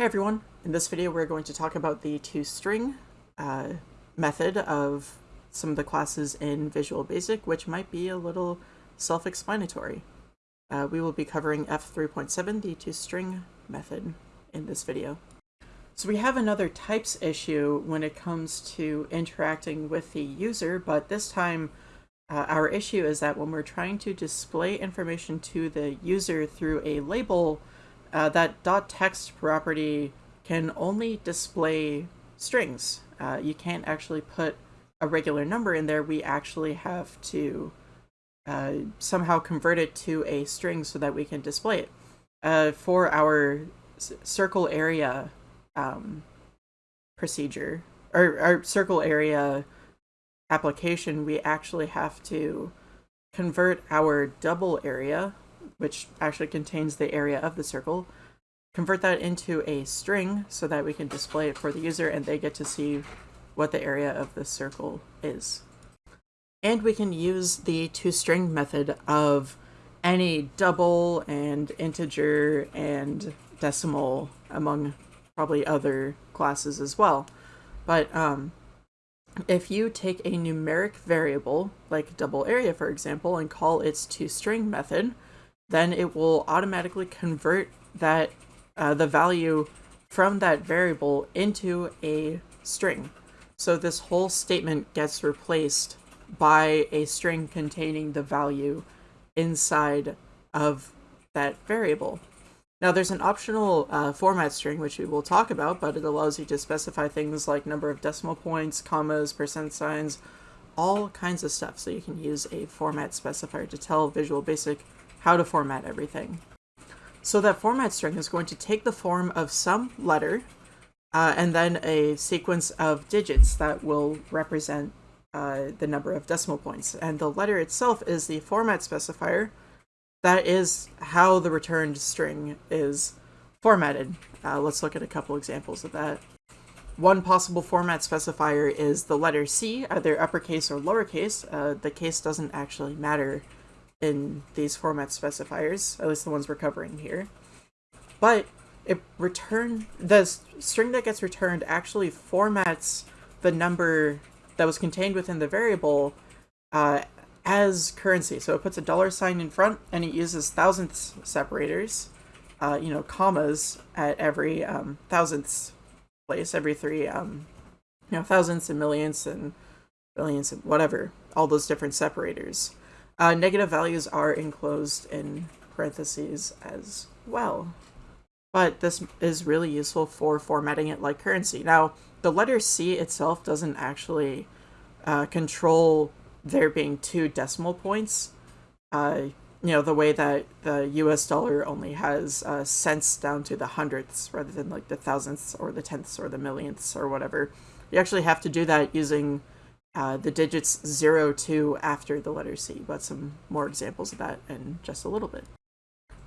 Hey everyone, in this video we're going to talk about the toString uh, method of some of the classes in Visual Basic, which might be a little self-explanatory. Uh, we will be covering F3.7, the toString method, in this video. So we have another types issue when it comes to interacting with the user, but this time uh, our issue is that when we're trying to display information to the user through a label, uh, that dot .text property can only display strings. Uh, you can't actually put a regular number in there. We actually have to uh, somehow convert it to a string so that we can display it. Uh, for our circle area um, procedure, or our circle area application, we actually have to convert our double area which actually contains the area of the circle, convert that into a string so that we can display it for the user and they get to see what the area of the circle is. And we can use the toString method of any double and integer and decimal among probably other classes as well. But um, if you take a numeric variable, like double area for example, and call its toString method, then it will automatically convert that uh, the value from that variable into a string. So this whole statement gets replaced by a string containing the value inside of that variable. Now there's an optional uh, format string which we will talk about, but it allows you to specify things like number of decimal points, commas, percent signs, all kinds of stuff. So you can use a format specifier to tell Visual Basic how to format everything. So that format string is going to take the form of some letter uh, and then a sequence of digits that will represent uh, the number of decimal points. And the letter itself is the format specifier. That is how the returned string is formatted. Uh, let's look at a couple examples of that. One possible format specifier is the letter C, either uppercase or lowercase. Uh, the case doesn't actually matter in these format specifiers, at least the ones we're covering here. But it return the string that gets returned actually formats the number that was contained within the variable uh, as currency. So it puts a dollar sign in front and it uses thousandths separators, uh, you know, commas at every um, thousandths place, every three, um, you know, thousandths and millionths and billions and whatever, all those different separators. Uh, negative values are enclosed in parentheses as well. But this is really useful for formatting it like currency. Now, the letter C itself doesn't actually uh, control there being two decimal points. Uh, you know, the way that the US dollar only has uh, cents down to the hundredths rather than like the thousandths or the tenths or the millionths or whatever. You actually have to do that using uh, the digits 0 to after the letter C, but some more examples of that in just a little bit.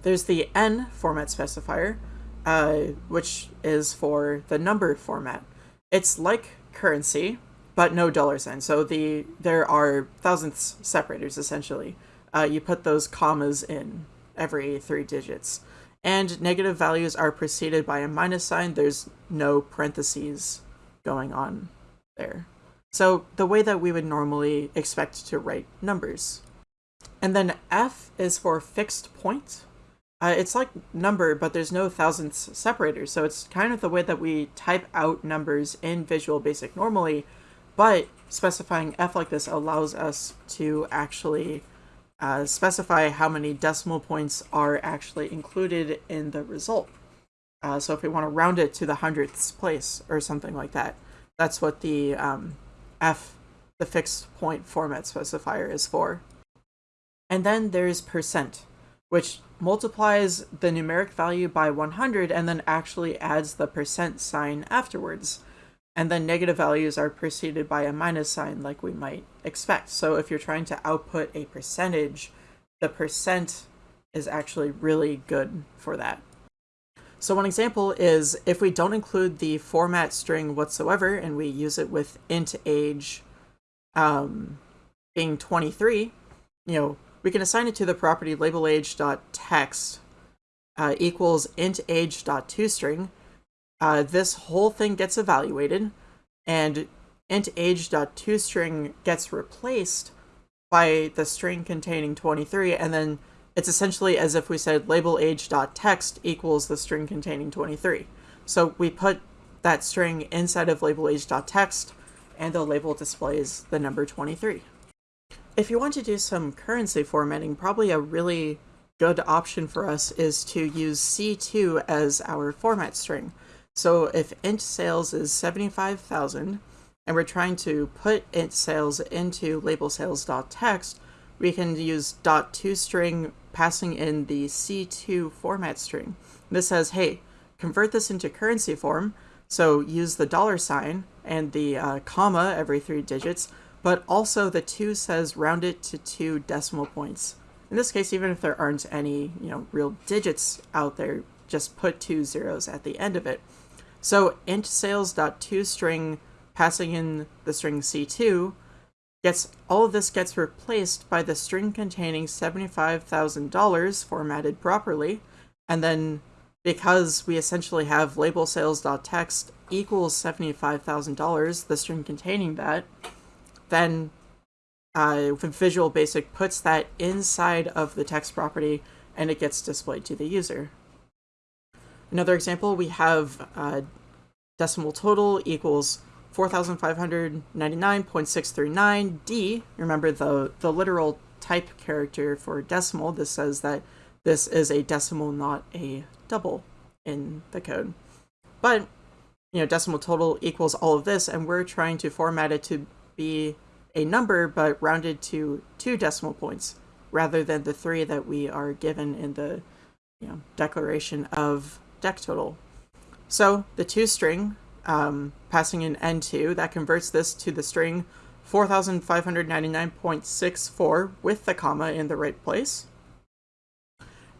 There's the N format specifier, uh, which is for the number format. It's like currency, but no dollar sign. So the there are thousandths separators, essentially. Uh, you put those commas in every three digits. And negative values are preceded by a minus sign. There's no parentheses going on there. So the way that we would normally expect to write numbers. And then F is for fixed point. Uh, it's like number, but there's no thousandths separator. So it's kind of the way that we type out numbers in Visual Basic normally, but specifying F like this allows us to actually uh, specify how many decimal points are actually included in the result. Uh, so if we want to round it to the hundredths place or something like that, that's what the um, f, the fixed point format specifier, is for. And then there's percent, which multiplies the numeric value by 100 and then actually adds the percent sign afterwards. And then negative values are preceded by a minus sign like we might expect. So if you're trying to output a percentage, the percent is actually really good for that. So one example is if we don't include the format string whatsoever and we use it with int age um, being 23, you know, we can assign it to the property labelAge.text uh, equals int age dot age.toString, uh, this whole thing gets evaluated, and int age.toString gets replaced by the string containing 23, and then it's essentially as if we said label age.text equals the string containing 23. So we put that string inside of label age.text, and the label displays the number 23. If you want to do some currency formatting, probably a really good option for us is to use C2 as our format string. So if int sales is 75,000, and we're trying to put int sales into label sales.text, we can use .toString passing in the C2 format string. This says, hey, convert this into currency form, so use the dollar sign and the uh, comma every three digits, but also the 2 says round it to two decimal points. In this case, even if there aren't any you know real digits out there, just put two zeros at the end of it. So int sales.toString passing in the string c2 gets all of this gets replaced by the string containing $75,000 formatted properly, and then because we essentially have label sales.text equals $75,000, the string containing that, then uh, Visual Basic puts that inside of the text property and it gets displayed to the user. Another example, we have uh, decimal total equals 4,599.639D. Remember the, the literal type character for decimal. This says that this is a decimal, not a double in the code. But, you know, decimal total equals all of this, and we're trying to format it to be a number, but rounded to two decimal points, rather than the three that we are given in the you know, declaration of dec total. So the toString um, passing in n2, that converts this to the string 4599.64 with the comma in the right place.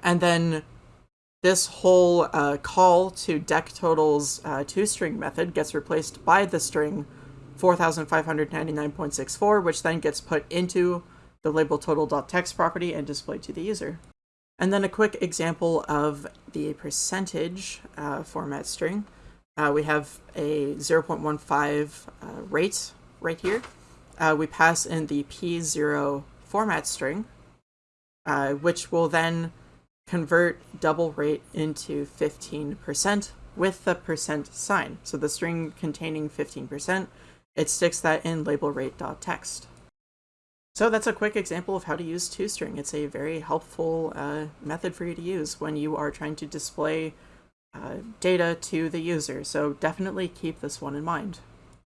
And then this whole uh, call to decTotal's uh, toString method gets replaced by the string 4599.64, which then gets put into the label total.text property and displayed to the user. And then a quick example of the percentage uh, format string. Uh, we have a 0.15 uh, rate right here. Uh, we pass in the P0 format string, uh, which will then convert double rate into 15% with the percent sign. So the string containing 15%, it sticks that in label rate.text. So that's a quick example of how to use toString. It's a very helpful uh, method for you to use when you are trying to display uh, data to the user, so definitely keep this one in mind.